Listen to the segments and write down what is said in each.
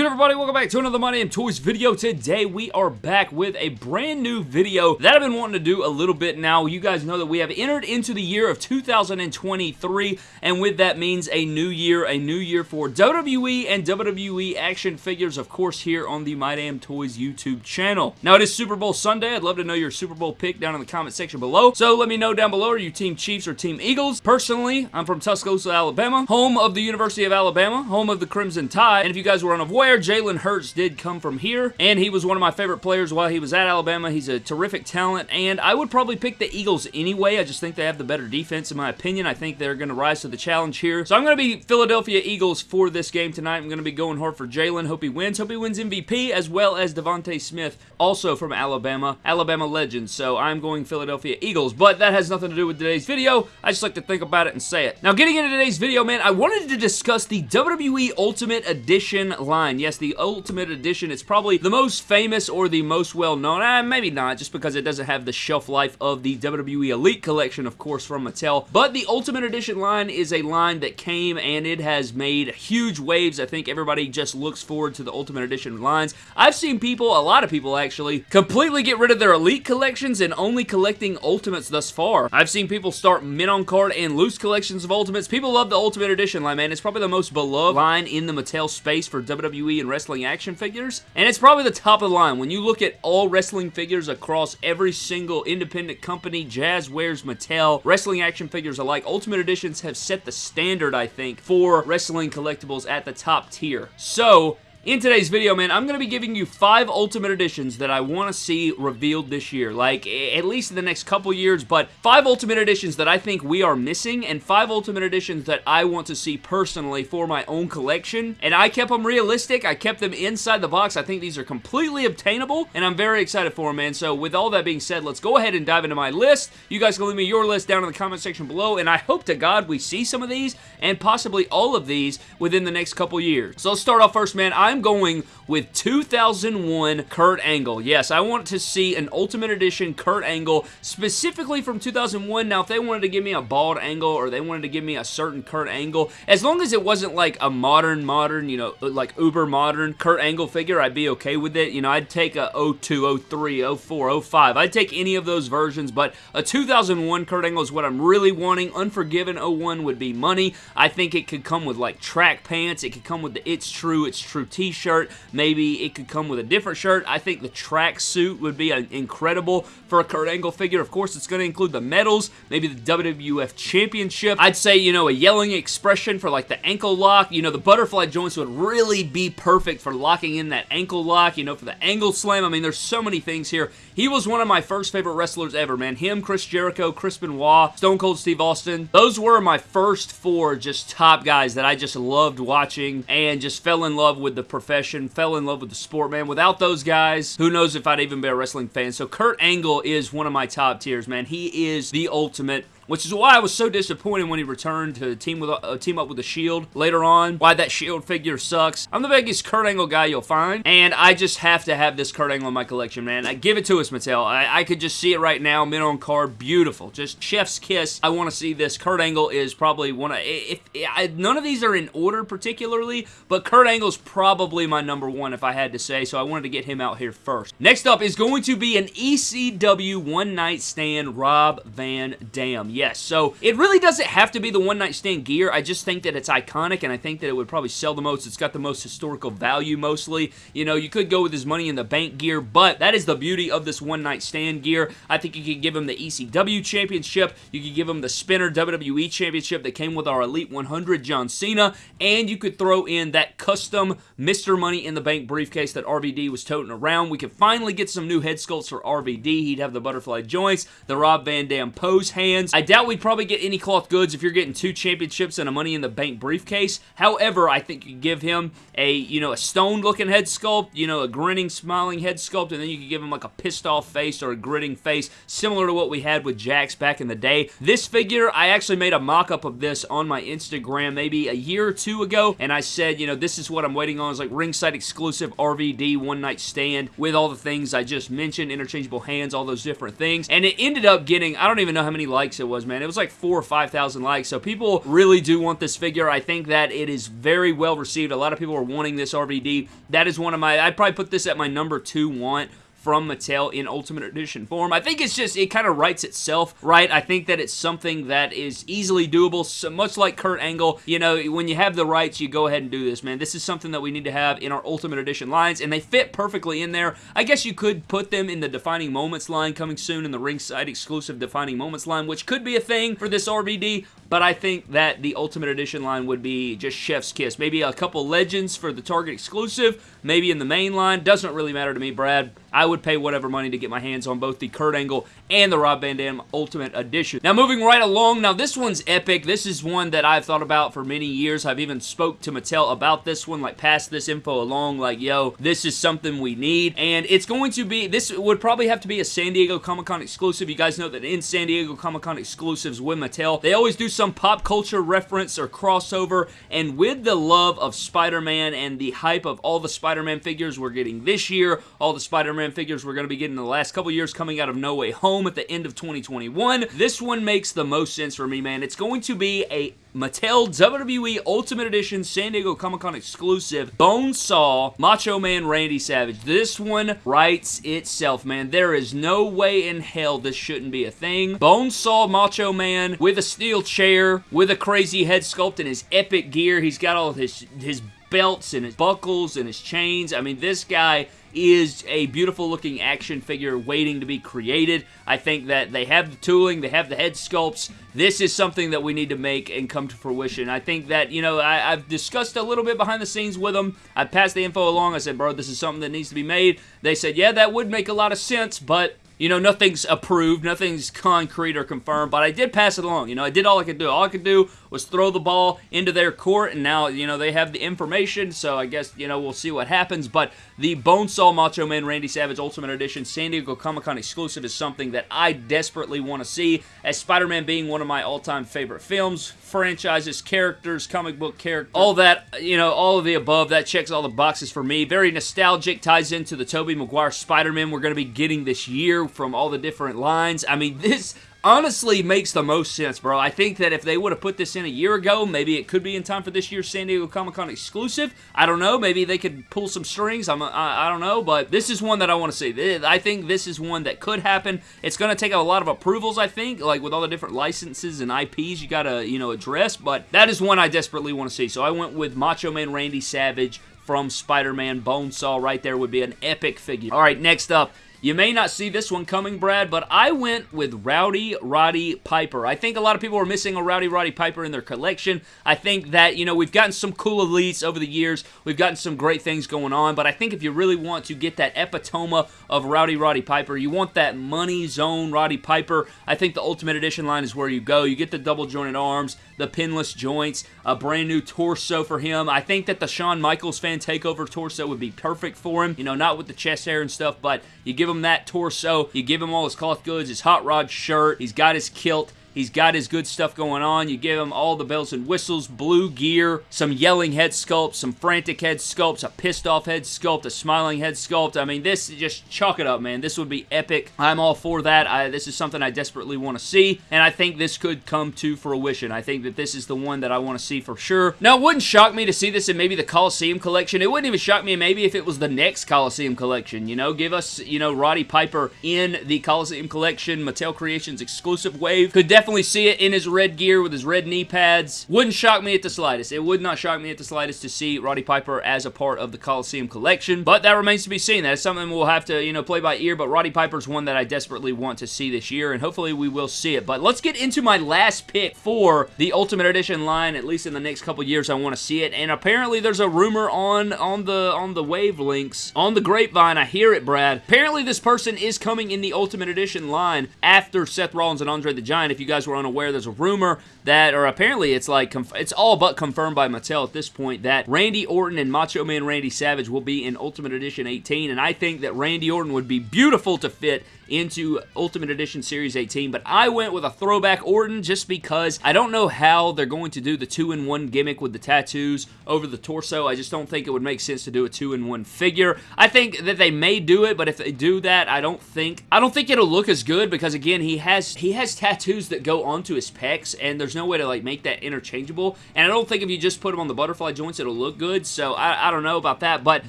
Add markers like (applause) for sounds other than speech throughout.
good everybody? Welcome back to another My Damn Toys video. Today we are back with a brand new video that I've been wanting to do a little bit now. You guys know that we have entered into the year of 2023 and with that means a new year, a new year for WWE and WWE action figures of course here on the My Damn Toys YouTube channel. Now it is Super Bowl Sunday. I'd love to know your Super Bowl pick down in the comment section below. So let me know down below are you Team Chiefs or Team Eagles? Personally, I'm from Tuscaloosa, Alabama, home of the University of Alabama, home of the Crimson Tide, and if you guys were unaware, Jalen Hurts did come from here, and he was one of my favorite players while he was at Alabama. He's a terrific talent, and I would probably pick the Eagles anyway. I just think they have the better defense, in my opinion. I think they're going to rise to the challenge here. So I'm going to be Philadelphia Eagles for this game tonight. I'm going to be going hard for Jalen. Hope he wins. Hope he wins MVP, as well as DeVonta Smith, also from Alabama. Alabama legend, so I'm going Philadelphia Eagles, but that has nothing to do with today's video. I just like to think about it and say it. Now, getting into today's video, man, I wanted to discuss the WWE Ultimate Edition line. Yes, the Ultimate Edition. It's probably the most famous or the most well-known. Eh, maybe not, just because it doesn't have the shelf life of the WWE Elite Collection, of course, from Mattel. But the Ultimate Edition line is a line that came and it has made huge waves. I think everybody just looks forward to the Ultimate Edition lines. I've seen people, a lot of people actually, completely get rid of their Elite collections and only collecting Ultimates thus far. I've seen people start mint on card and loose collections of Ultimates. People love the Ultimate Edition line, man. It's probably the most beloved line in the Mattel space for WWE and wrestling action figures. And it's probably the top of the line. When you look at all wrestling figures across every single independent company, Jazwares, Mattel, wrestling action figures alike, Ultimate Editions have set the standard, I think, for wrestling collectibles at the top tier. So, in today's video, man, I'm going to be giving you five Ultimate Editions that I want to see revealed this year. Like, at least in the next couple years, but five Ultimate Editions that I think we are missing, and five Ultimate Editions that I want to see personally for my own collection. And I kept them realistic. I kept them inside the box. I think these are completely obtainable, and I'm very excited for them, man. So, with all that being said, let's go ahead and dive into my list. You guys can leave me your list down in the comment section below, and I hope to God we see some of these, and possibly all of these, within the next couple years. So, let's start off first, man. I I'm going with 2001 Kurt Angle. Yes, I want to see an Ultimate Edition Kurt Angle, specifically from 2001. Now, if they wanted to give me a bald angle or they wanted to give me a certain Kurt Angle, as long as it wasn't like a modern, modern, you know, like uber modern Kurt Angle figure, I'd be okay with it. You know, I'd take a 02, 03, 04, 05. I'd take any of those versions, but a 2001 Kurt Angle is what I'm really wanting. Unforgiven 01 would be money. I think it could come with like track pants. It could come with the It's True, It's True t-shirt. Maybe it could come with a different shirt. I think the track suit would be uh, incredible for a Kurt Angle figure. Of course, it's going to include the medals, maybe the WWF Championship. I'd say, you know, a yelling expression for like the ankle lock. You know, the butterfly joints would really be perfect for locking in that ankle lock, you know, for the angle slam. I mean, there's so many things here. He was one of my first favorite wrestlers ever, man. Him, Chris Jericho, Chris Benoit, Stone Cold Steve Austin. Those were my first four just top guys that I just loved watching and just fell in love with the profession, fell in love with the sport, man. Without those guys, who knows if I'd even be a wrestling fan. So Kurt Angle is one of my top tiers, man. He is the ultimate which is why I was so disappointed when he returned to team with uh, team up with the Shield later on. Why that Shield figure sucks. I'm the biggest Kurt Angle guy you'll find, and I just have to have this Kurt Angle in my collection, man. I give it to us, Mattel. I, I could just see it right now, mint on card, beautiful, just chef's kiss. I want to see this. Kurt Angle is probably one of if, if I, none of these are in order particularly, but Kurt Angle's probably my number one if I had to say, so I wanted to get him out here first. Next up is going to be an ECW One Night Stand Rob Van Dam yes. So it really doesn't have to be the one night stand gear. I just think that it's iconic and I think that it would probably sell the most. It's got the most historical value mostly. You know, you could go with his money in the bank gear, but that is the beauty of this one night stand gear. I think you could give him the ECW championship. You could give him the spinner WWE championship that came with our Elite 100 John Cena, and you could throw in that custom Mr. Money in the Bank briefcase that RVD was toting around. We could finally get some new head sculpts for RVD. He'd have the butterfly joints, the Rob Van Dam pose hands. I doubt we'd probably get any cloth goods if you're getting two championships and a Money in the Bank briefcase. However, I think you give him a, you know, a stoned looking head sculpt, you know, a grinning, smiling head sculpt, and then you could give him like a pissed off face or a gritting face, similar to what we had with Jakks back in the day. This figure, I actually made a mock-up of this on my Instagram maybe a year or two ago, and I said, you know, this is what I'm waiting on. It's like ringside exclusive RVD one night stand with all the things I just mentioned, interchangeable hands, all those different things, and it ended up getting, I don't even know how many likes it was, man. It was like four or 5,000 likes. So people really do want this figure. I think that it is very well received. A lot of people are wanting this RVD. That is one of my, I'd probably put this at my number two want from Mattel in Ultimate Edition form. I think it's just, it kind of writes itself, right? I think that it's something that is easily doable, so much like Kurt Angle. You know, when you have the rights, you go ahead and do this, man. This is something that we need to have in our Ultimate Edition lines, and they fit perfectly in there. I guess you could put them in the Defining Moments line coming soon in the ringside exclusive Defining Moments line, which could be a thing for this RVD, but I think that the Ultimate Edition line would be just chef's kiss. Maybe a couple legends for the Target exclusive, maybe in the main line. Doesn't really matter to me, Brad. I would pay whatever money to get my hands on both the Kurt Angle and the Rob Van Dam Ultimate Edition. Now, moving right along, now this one's epic. This is one that I've thought about for many years. I've even spoke to Mattel about this one, like passed this info along, like, yo, this is something we need. And it's going to be, this would probably have to be a San Diego Comic-Con exclusive. You guys know that in San Diego Comic-Con exclusives with Mattel, they always do some pop culture reference or crossover. And with the love of Spider-Man and the hype of all the Spider-Man figures we're getting this year, all the Spider-Man figures we're going to be getting in the last couple years coming out of No Way Home at the end of 2021. This one makes the most sense for me, man. It's going to be a Mattel WWE Ultimate Edition San Diego Comic-Con exclusive Bonesaw Macho Man Randy Savage. This one writes itself, man. There is no way in hell this shouldn't be a thing. Bonesaw Macho Man with a steel chair, with a crazy head sculpt and his epic gear. He's got all his, his belts and his buckles and his chains. I mean, this guy is a beautiful looking action figure waiting to be created. I think that they have the tooling, they have the head sculpts. This is something that we need to make and come to fruition. I think that, you know, I, have discussed a little bit behind the scenes with them. I passed the info along. I said, bro, this is something that needs to be made. They said, yeah, that would make a lot of sense, but you know, nothing's approved, nothing's concrete or confirmed, but I did pass it along. You know, I did all I could do. All I could do was throw the ball into their court, and now, you know, they have the information, so I guess, you know, we'll see what happens, but the Bonesaw Macho Man Randy Savage Ultimate Edition San Diego Comic-Con exclusive is something that I desperately want to see, as Spider-Man being one of my all-time favorite films, franchises, characters, comic book characters, all that, you know, all of the above, that checks all the boxes for me. Very nostalgic, ties into the Tobey Maguire Spider-Man we're going to be getting this year from all the different lines. I mean, (laughs) this honestly makes the most sense, bro. I think that if they would have put this in a year ago, maybe it could be in time for this year's San Diego Comic-Con exclusive. I don't know. Maybe they could pull some strings. I'm, I, I don't know, but this is one that I want to see. I think this is one that could happen. It's going to take a lot of approvals, I think, like with all the different licenses and IPs you got to, you know, address, but that is one I desperately want to see. So I went with Macho Man Randy Savage from Spider-Man Bonesaw right there would be an epic figure. All right, next up you may not see this one coming, Brad, but I went with Rowdy Roddy Piper. I think a lot of people are missing a Rowdy Roddy Piper in their collection. I think that, you know, we've gotten some cool elites over the years. We've gotten some great things going on, but I think if you really want to get that epitome of Rowdy Roddy Piper, you want that money zone Roddy Piper, I think the Ultimate Edition line is where you go. You get the double jointed arms, the pinless joints, a brand new torso for him. I think that the Shawn Michaels fan takeover torso would be perfect for him. You know, not with the chest hair and stuff, but you give him that torso. You give him all his cloth goods, his hot rod shirt. He's got his kilt. He's got his good stuff going on. You give him all the bells and whistles, blue gear, some yelling head sculpt, some frantic head sculpts, a pissed off head sculpt, a smiling head sculpt. I mean, this, just chalk it up, man. This would be epic. I'm all for that. I, this is something I desperately want to see, and I think this could come to fruition. I think that this is the one that I want to see for sure. Now, it wouldn't shock me to see this in maybe the Coliseum collection. It wouldn't even shock me maybe if it was the next Coliseum collection, you know? Give us, you know, Roddy Piper in the Coliseum collection, Mattel Creations exclusive wave. Could definitely definitely see it in his red gear with his red knee pads. Wouldn't shock me at the slightest. It would not shock me at the slightest to see Roddy Piper as a part of the Coliseum collection, but that remains to be seen. That is something we'll have to, you know, play by ear, but Roddy Piper's one that I desperately want to see this year, and hopefully we will see it. But let's get into my last pick for the Ultimate Edition line, at least in the next couple years I want to see it, and apparently there's a rumor on, on the on the wavelengths, on the grapevine, I hear it, Brad. Apparently this person is coming in the Ultimate Edition line after Seth Rollins and Andre the Giant. If you guys were unaware, there's a rumor that, or apparently it's like, it's all but confirmed by Mattel at this point, that Randy Orton and Macho Man Randy Savage will be in Ultimate Edition 18, and I think that Randy Orton would be beautiful to fit into Ultimate Edition Series 18, but I went with a throwback Orton just because I don't know how they're going to do the two-in-one gimmick with the tattoos over the torso. I just don't think it would make sense to do a two-in-one figure. I think that they may do it, but if they do that, I don't think I don't think it'll look as good because again, he has he has tattoos that go onto his pecs, and there's no way to like make that interchangeable. And I don't think if you just put them on the butterfly joints, it'll look good. So I, I don't know about that. But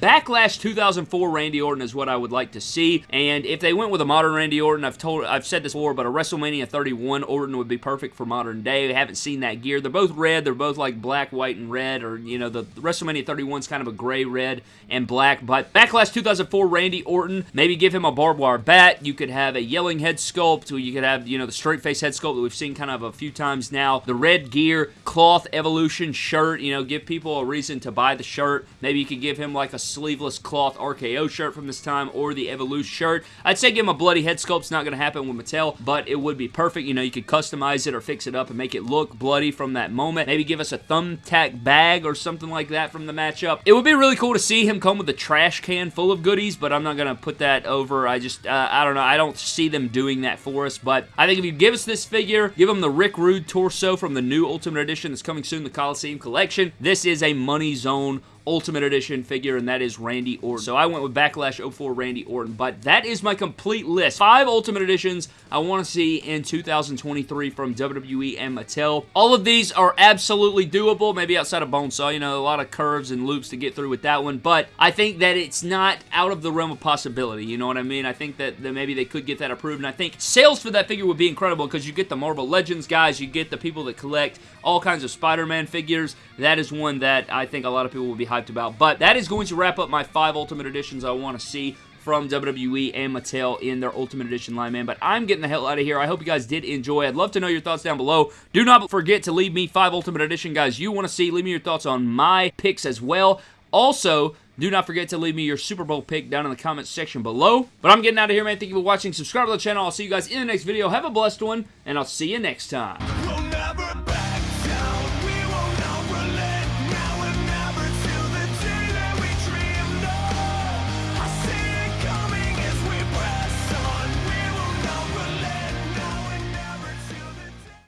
Backlash 2004 Randy Orton is what I would like to see. And if they went with a modern Randy Orton, I've told, I've said this before, but a WrestleMania 31 Orton would be perfect for modern day. We haven't seen that gear. They're both red. They're both like black, white, and red, or you know, the, WrestleMania 31 is kind of a gray, red, and black. But Backlash 2004 Randy Orton, maybe give him a barbed wire bat. You could have a yelling head sculpt. Or you could have you know the straight face head sculpt we've seen kind of a few times now. The red gear, cloth evolution shirt. You know, give people a reason to buy the shirt. Maybe you could give him like a sleeveless cloth RKO shirt from this time, or the Evolution shirt. I'd say give him a bloody head sculpt. It's not going to happen with Mattel, but it would be perfect. You know, you could customize it or fix it up and make it look bloody from that moment. Maybe give us a thumbtack bag or something like that from the matchup. It would be really cool to see him come with a trash can full of goodies, but I'm not going to put that over. I just, uh, I don't know. I don't see them doing that for us, but I think if you give us this figure, give him the Rick Rude torso from the new Ultimate Edition that's coming soon, the Coliseum Collection. This is a money zone Ultimate Edition figure, and that is Randy Orton. So I went with Backlash 04 Randy Orton, but that is my complete list. Five Ultimate Editions I want to see in 2023 from WWE and Mattel. All of these are absolutely doable, maybe outside of Bonesaw. You know, a lot of curves and loops to get through with that one, but I think that it's not out of the realm of possibility. You know what I mean? I think that, that maybe they could get that approved, and I think sales for that figure would be incredible because you get the Marvel Legends guys, you get the people that collect all kinds of Spider-Man figures. That is one that I think a lot of people will be hyped about. But that is going to wrap up my five Ultimate Editions I want to see from WWE and Mattel in their Ultimate Edition line, man. But I'm getting the hell out of here. I hope you guys did enjoy. I'd love to know your thoughts down below. Do not forget to leave me five Ultimate Edition guys you want to see. Leave me your thoughts on my picks as well. Also, do not forget to leave me your Super Bowl pick down in the comments section below. But I'm getting out of here, man. Thank you for watching. Subscribe to the channel. I'll see you guys in the next video. Have a blessed one, and I'll see you next time.